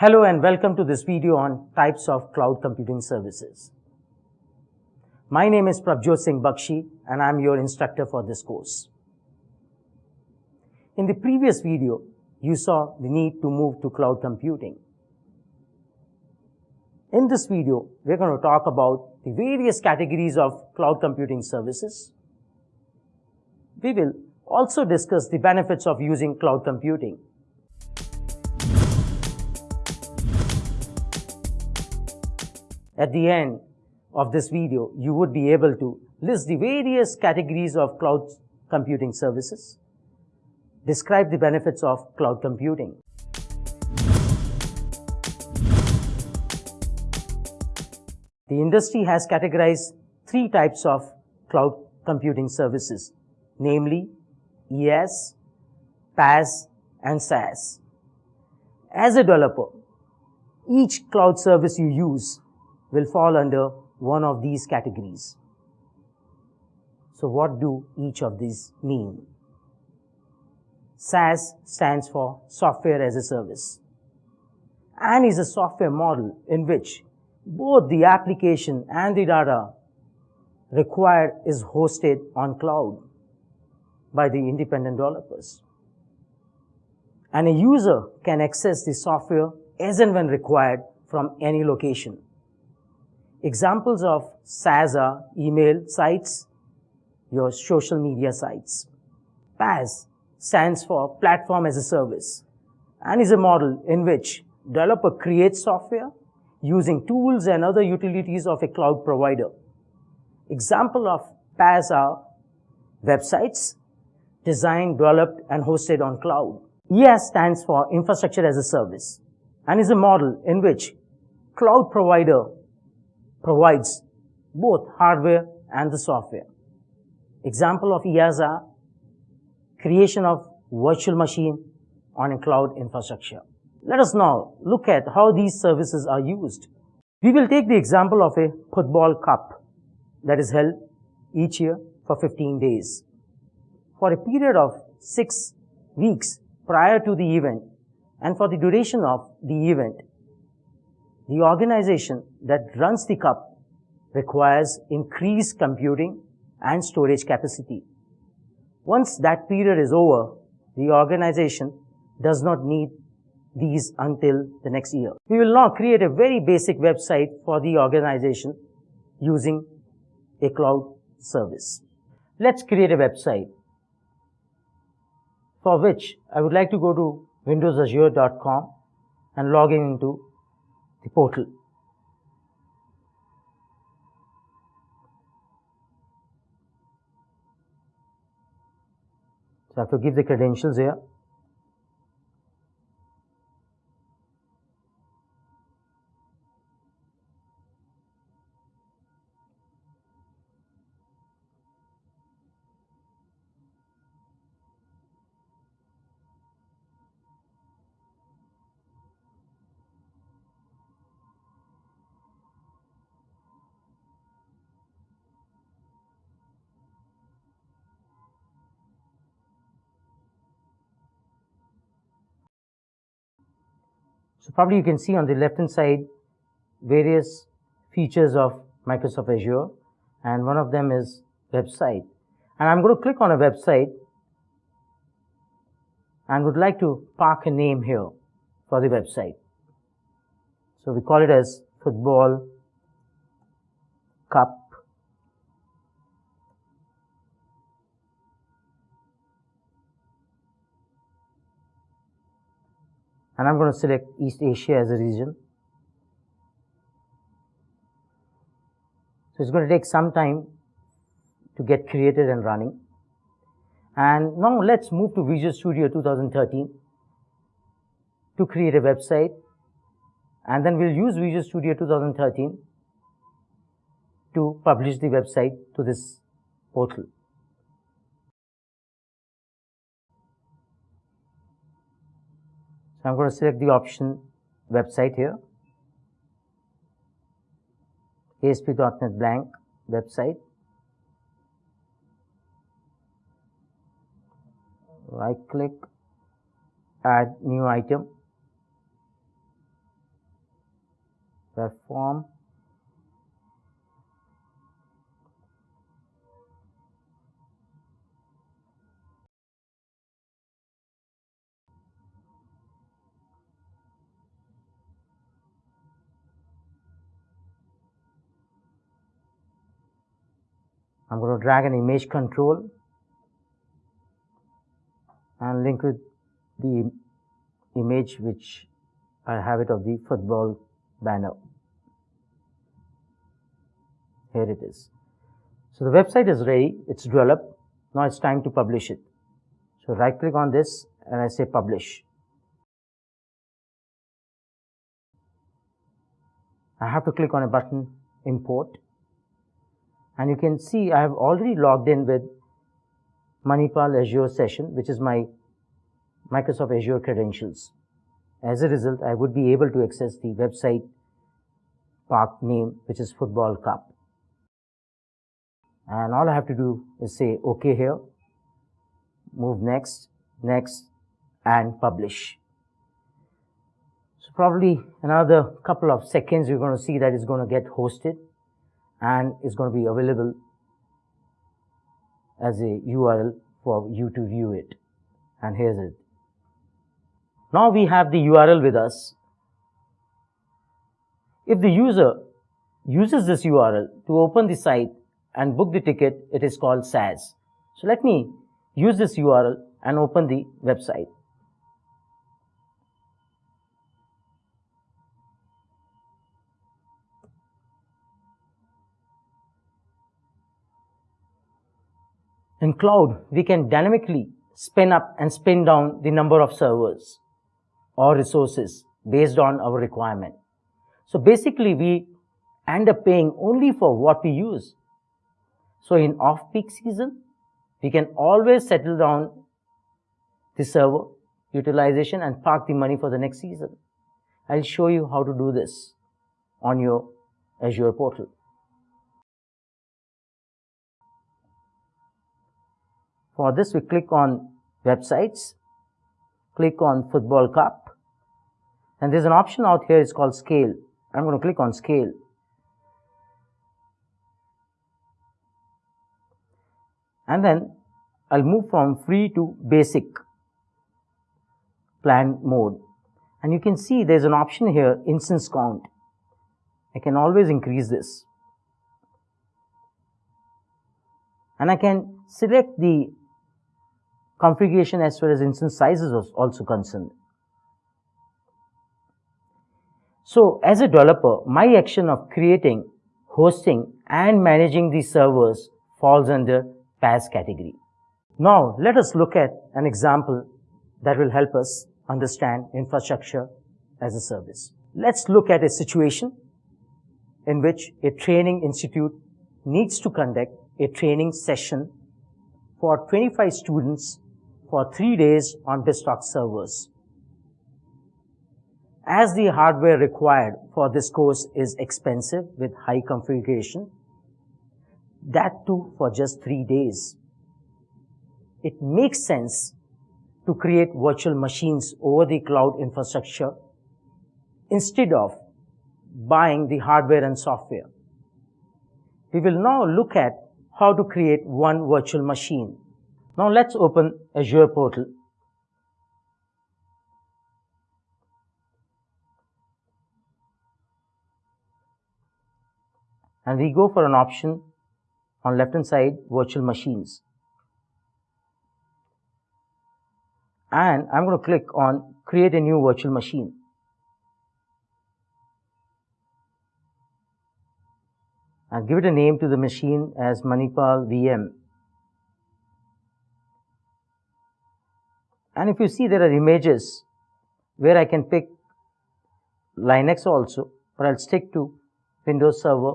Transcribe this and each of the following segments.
Hello and welcome to this video on types of cloud computing services. My name is Prabjot Singh Bakshi and I'm your instructor for this course. In the previous video, you saw the need to move to cloud computing. In this video, we're going to talk about the various categories of cloud computing services. We will also discuss the benefits of using cloud computing. At the end of this video, you would be able to list the various categories of cloud computing services, describe the benefits of cloud computing. The industry has categorized three types of cloud computing services, namely IaaS, PaaS, and SaaS. As a developer, each cloud service you use will fall under one of these categories. So what do each of these mean? SaaS stands for Software as a Service and is a software model in which both the application and the data required is hosted on cloud by the independent developers. And a user can access the software as and when required from any location. Examples of SaaS are email sites, your social media sites. PaaS stands for Platform as a Service and is a model in which developer creates software using tools and other utilities of a cloud provider. Example of PaaS are websites designed, developed, and hosted on cloud. IaaS stands for Infrastructure as a Service and is a model in which cloud provider provides both hardware and the software. Example of are creation of virtual machine on a cloud infrastructure. Let us now look at how these services are used. We will take the example of a football cup that is held each year for 15 days. For a period of six weeks prior to the event and for the duration of the event, the organization that runs the cup requires increased computing and storage capacity. Once that period is over, the organization does not need these until the next year. We will now create a very basic website for the organization using a cloud service. Let's create a website for which I would like to go to windowsazure.com and log in into the portal. So I have to give the credentials here. So probably you can see on the left hand side various features of Microsoft Azure and one of them is website. And I'm going to click on a website and would like to park a name here for the website. So we call it as football cup and I'm going to select East Asia as a region. So it's going to take some time to get created and running. And now let's move to Visual Studio 2013 to create a website. And then we'll use Visual Studio 2013 to publish the website to this portal. I'm going to select the option website here. ASP.NET blank website. Right click, add new item. perform I'm going to drag an image control and link with the image which I have it of the football banner. Here it is. So the website is ready, it's developed. Now it's time to publish it. So right click on this and I say publish. I have to click on a button import and you can see I have already logged in with Manipal Azure session, which is my Microsoft Azure credentials. As a result, I would be able to access the website park name, which is Football Cup. And all I have to do is say OK here, move next, next, and publish. So probably another couple of seconds, you're going to see that it's going to get hosted and it's going to be available as a URL for you to view it. And here's it. Now we have the URL with us. If the user uses this URL to open the site and book the ticket, it is called SaaS. So let me use this URL and open the website. In cloud, we can dynamically spin up and spin down the number of servers or resources based on our requirement. So basically, we end up paying only for what we use. So in off-peak season, we can always settle down the server utilization and park the money for the next season. I'll show you how to do this on your Azure portal. For this, we click on websites, click on football cup, and there's an option out here, it's called scale. I'm going to click on scale. And then I'll move from free to basic plan mode. And you can see there's an option here, instance count. I can always increase this. And I can select the configuration as far as instance sizes is also concerned. So as a developer, my action of creating, hosting and managing these servers falls under PaaS category. Now let us look at an example that will help us understand infrastructure as a service. Let's look at a situation in which a training institute needs to conduct a training session for 25 students for three days on BizTalk servers. As the hardware required for this course is expensive with high configuration, that too for just three days, it makes sense to create virtual machines over the cloud infrastructure instead of buying the hardware and software. We will now look at how to create one virtual machine now let's open Azure portal. And we go for an option on left hand side virtual machines. And I'm going to click on create a new virtual machine. I'll give it a name to the machine as Manipal VM. And if you see there are images where I can pick Linux also, but I'll stick to Windows Server,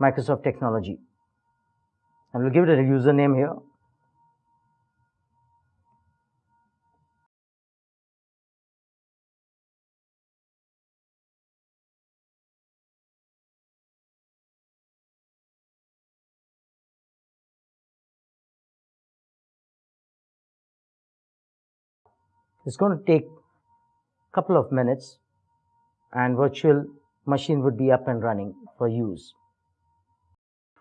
Microsoft Technology. And we'll give it a username here. It's going to take a couple of minutes and virtual machine would be up and running for use.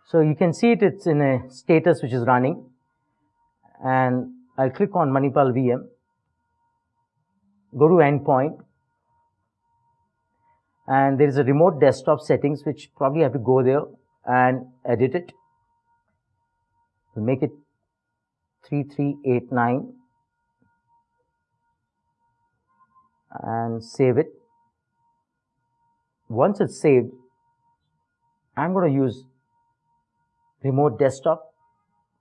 So you can see it, it's in a status which is running and I'll click on Manipal VM, go to endpoint and there is a remote desktop settings which probably have to go there and edit it. We'll make it 3389 and save it. Once it's saved, I'm going to use remote desktop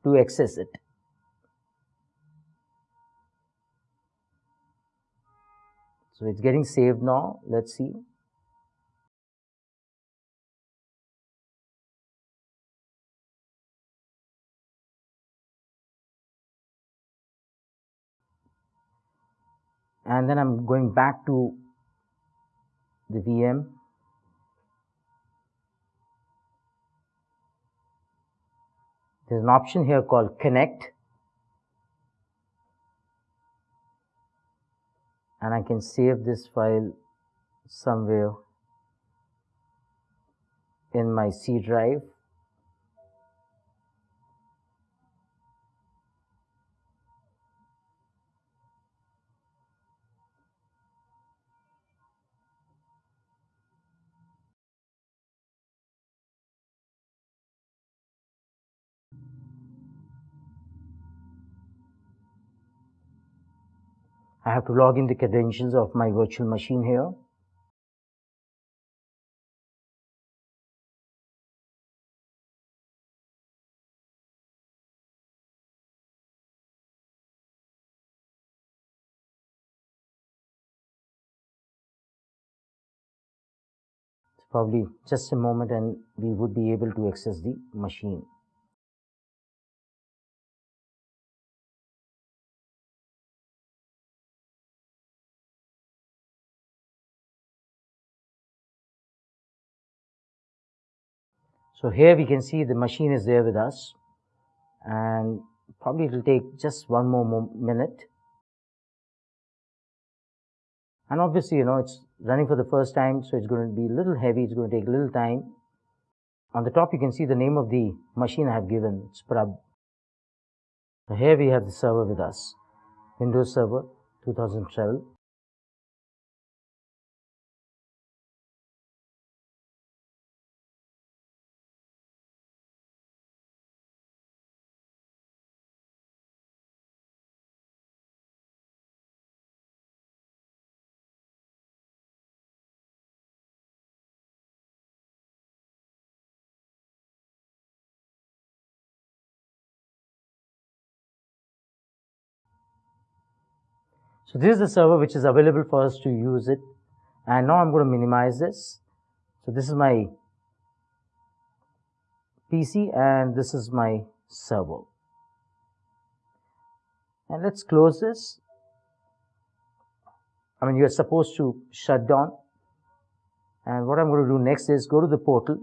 to access it. So it's getting saved now. Let's see. And then I'm going back to the VM. There's an option here called connect and I can save this file somewhere in my C drive I have to log in the credentials of my virtual machine here. Probably just a moment and we would be able to access the machine. So here we can see the machine is there with us and probably it will take just one more minute. And obviously, you know, it's running for the first time, so it's going to be a little heavy, it's going to take a little time. On the top, you can see the name of the machine I have given, it's Prab. So here we have the server with us, Windows Server 2012. So this is the server which is available for us to use it. And now I'm going to minimize this. So this is my PC and this is my server. And let's close this. I mean, you're supposed to shut down. And what I'm going to do next is go to the portal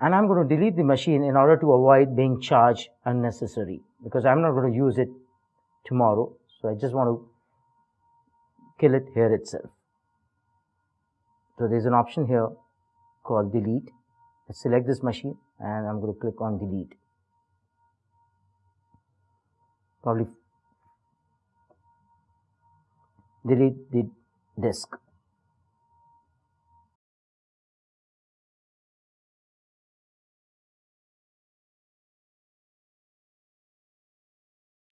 and I'm going to delete the machine in order to avoid being charged unnecessary because I'm not going to use it tomorrow. So I just want to kill it here itself. So there's an option here called delete. Select this machine and I'm going to click on delete. Probably delete the disk.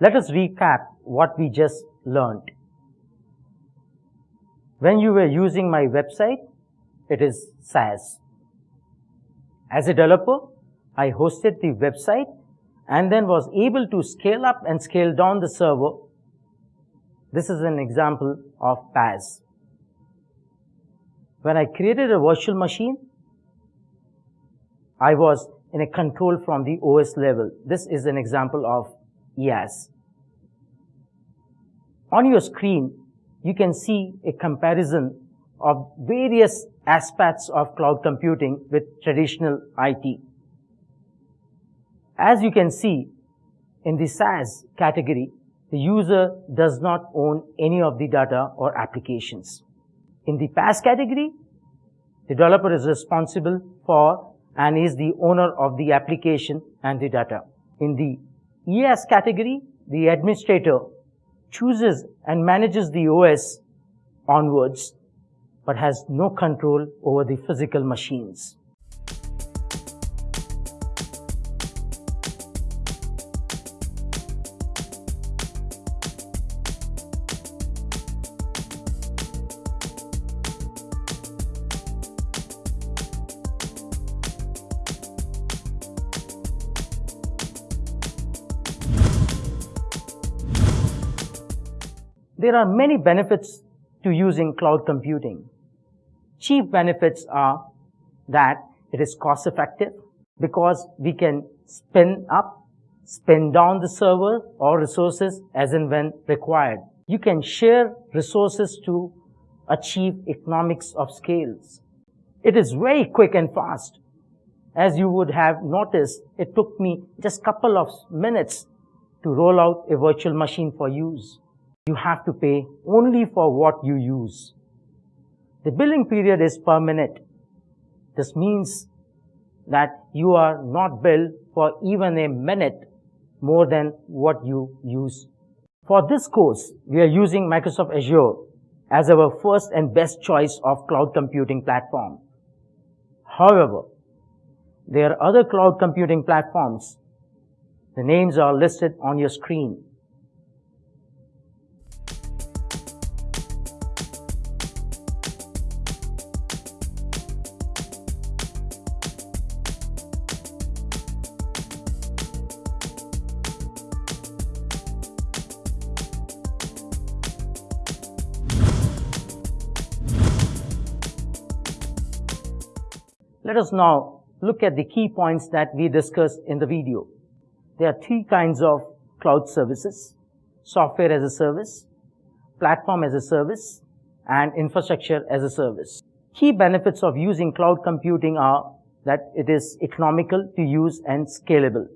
Let us recap what we just learned. When you were using my website, it is SaaS. As a developer, I hosted the website and then was able to scale up and scale down the server. This is an example of PaaS. When I created a virtual machine, I was in a control from the OS level. This is an example of IaaS. On your screen, you can see a comparison of various aspects of cloud computing with traditional IT. As you can see, In the SaaS category, the user does not own any of the data or applications. In the PaaS category, the developer is responsible for and is the owner of the application and the data. In the IaaS category, the administrator chooses and manages the OS onwards, but has no control over the physical machines. There are many benefits to using cloud computing. Chief benefits are that it is cost effective because we can spin up, spin down the server or resources as and when required. You can share resources to achieve economics of scales. It is very quick and fast. As you would have noticed, it took me just couple of minutes to roll out a virtual machine for use you have to pay only for what you use. The billing period is per minute. This means that you are not billed for even a minute more than what you use. For this course, we are using Microsoft Azure as our first and best choice of cloud computing platform. However, there are other cloud computing platforms. The names are listed on your screen. Let us now look at the key points that we discussed in the video. There are three kinds of cloud services, software as a service, platform as a service, and infrastructure as a service. Key benefits of using cloud computing are that it is economical to use and scalable.